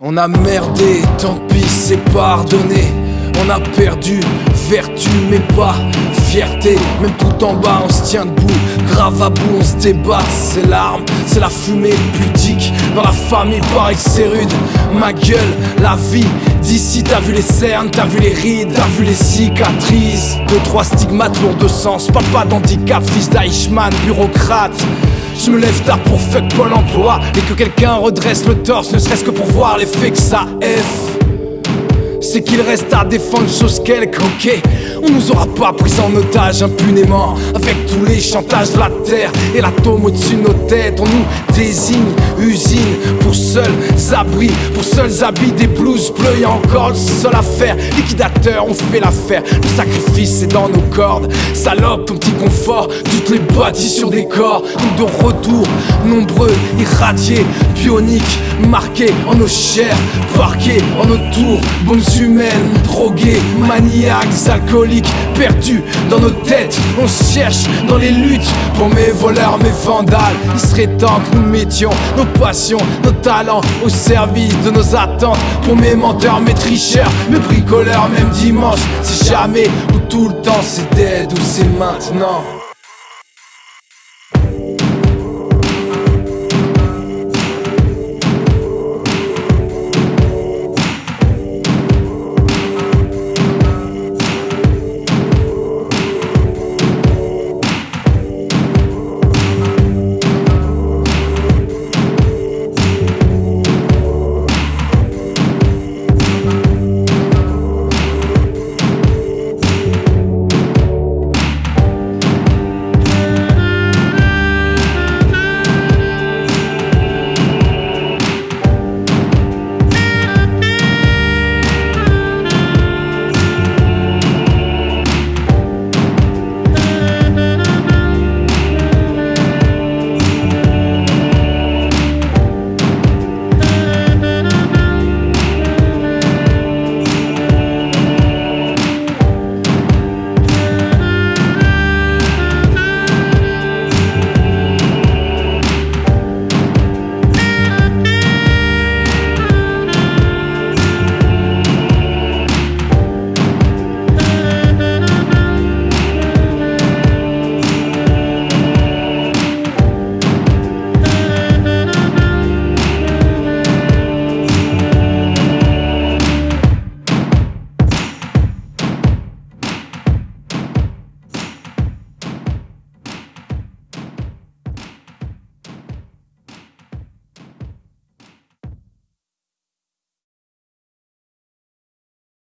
On a merdé, tant pis, c'est pardonné. On a perdu vertu, mais pas fierté. Même tout en bas, on se tient debout. Grave à bout, on se débat. C'est l'arme, c'est la fumée pudique. Dans la famille, pareil, c'est rude. Ma gueule, la vie. D'ici, t'as vu les cernes, t'as vu les rides, t'as vu les cicatrices. Deux, trois stigmates lourds de sens. Papa d'handicap, fils d'Eichmann, bureaucrate. Je me lève tard pour fuck Pôle emploi Et que quelqu'un redresse le torse Ne serait-ce que pour voir l'effet que ça F c'est qu'il reste à défendre chose quelque, ok. On nous aura pas pris en otage impunément. Avec tous les chantages de la terre et l'atome au-dessus de nos têtes On nous désigne usine pour seuls abris Pour seuls habits des blouses bleues. Y'a encore le seul à faire Liquidateur, on fait l'affaire. Le sacrifice est dans nos cordes. Salope, ton petit confort Toutes les bâties sur des corps. Donc de retour, nombreux, irradiés Bioniques, marqués en nos chairs Parqués en nos tours, humaines, drogués, maniaques, alcooliques, perdus dans nos têtes. On cherche dans les luttes pour mes voleurs, mes vandales. Il serait temps que nous mettions nos passions, nos talents au service de nos attentes. Pour mes menteurs, mes tricheurs, mes bricoleurs, même dimanche, c'est jamais ou tout le temps, c'est dead ou c'est maintenant.